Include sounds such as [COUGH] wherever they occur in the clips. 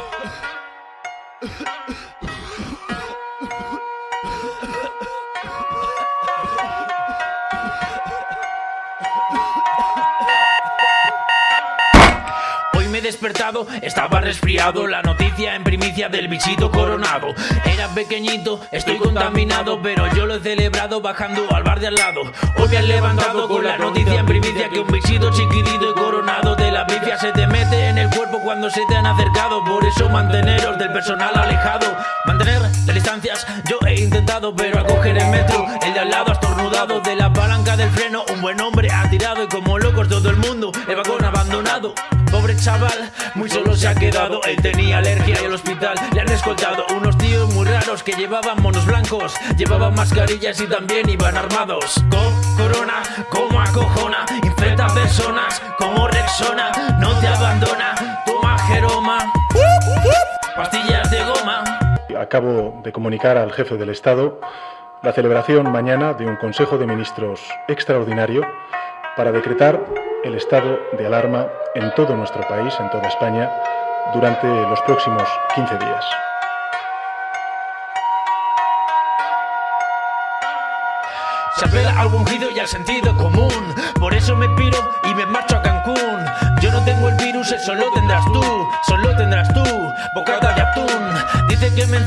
Oh despertado, estaba resfriado, la noticia en primicia del bichito coronado. Era pequeñito, estoy contaminado, pero yo lo he celebrado bajando al bar de al lado. Hoy me han levantado con la noticia en primicia que un bichito chiquitito y coronado de la bifia se te mete en el cuerpo cuando se te han acercado. Por eso manteneros del personal alejado, mantener las distancias. Yo he intentado, pero al coger el metro, buen hombre ha tirado y como locos todo el mundo, el vagón abandonado. Pobre chaval, muy solo se ha quedado. Él tenía alergia y al hospital le han escoltado unos tíos muy raros que llevaban monos blancos, llevaban mascarillas y también iban armados. Con corona, como acojona, infecta personas como Rexona, no te abandona, toma Jeroma, pastillas de goma. Acabo de comunicar al jefe del Estado la celebración mañana de un Consejo de Ministros extraordinario para decretar el estado de alarma en todo nuestro país, en toda España, durante los próximos 15 días. Se apela al ungido y al sentido común. Por eso me piro y me marcho a Cancún. Yo no tengo el virus, eso lo tendrás tú. Solo tendrás tú, bocata de atún. Dice que me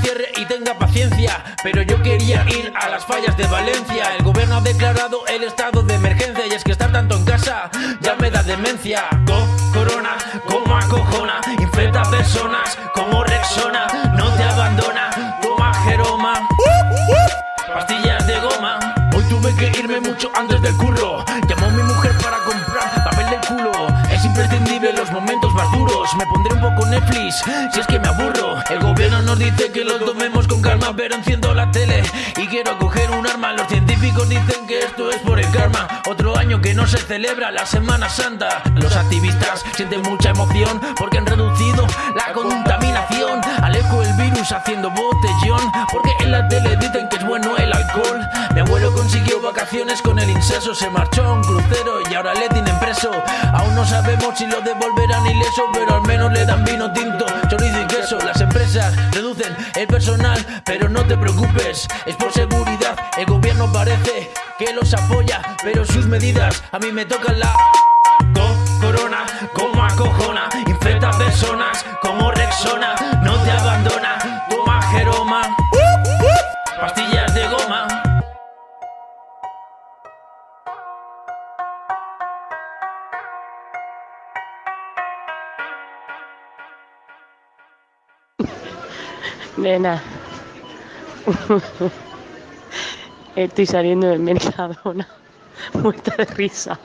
Pero yo quería ir a las fallas de Valencia. El gobierno ha declarado el estado de emergencia. Y es que estar tanto en casa ya me da demencia. Con corona, como acojona. Infecta personas como Rexona. No te abandona, toma Jeroma. Pastillas de goma. Hoy tuve que irme mucho antes del curro. Llamó mi mujer para comprar papel del culo. Es imprescindible los momentos Me pondré un poco Netflix si es que me aburro. El gobierno nos dice que lo tomemos con calma, pero enciendo la tele y quiero coger un arma. Los científicos dicen que esto es por el karma. Otro año que no se celebra la Semana Santa. Los activistas sienten mucha emoción porque han reducido la contaminación. Alejo el virus haciendo botellón porque en la tele consiguió vacaciones con el inceso, se marchó a un crucero y ahora le tienen preso. Aún no sabemos si lo devolverán ileso, pero al menos le dan vino tinto, chorizo y queso. Las empresas reducen el personal, pero no te preocupes, es por seguridad. El gobierno parece que los apoya, pero sus medidas a mí me tocan la. Co- corona, como acojona, infecta personas como Rexona, Nena. Estoy saliendo del Mercadona, [LAUGHS] muerta de risa,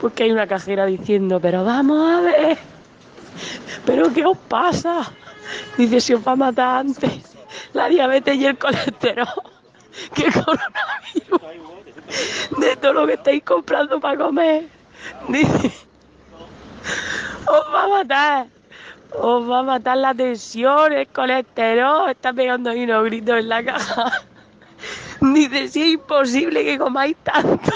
porque hay una cajera diciendo, pero vamos a ver, pero ¿qué os pasa? Dice, si os va a matar antes la diabetes y el colesterol, que coronavirus, de todo lo que estáis comprando para comer. Dice, os va a matar. Os va a matar la tensión, el colesterol. Está pegando ahí unos gritos en la caja. [LAUGHS] Dice, sí, es imposible que comáis tanto.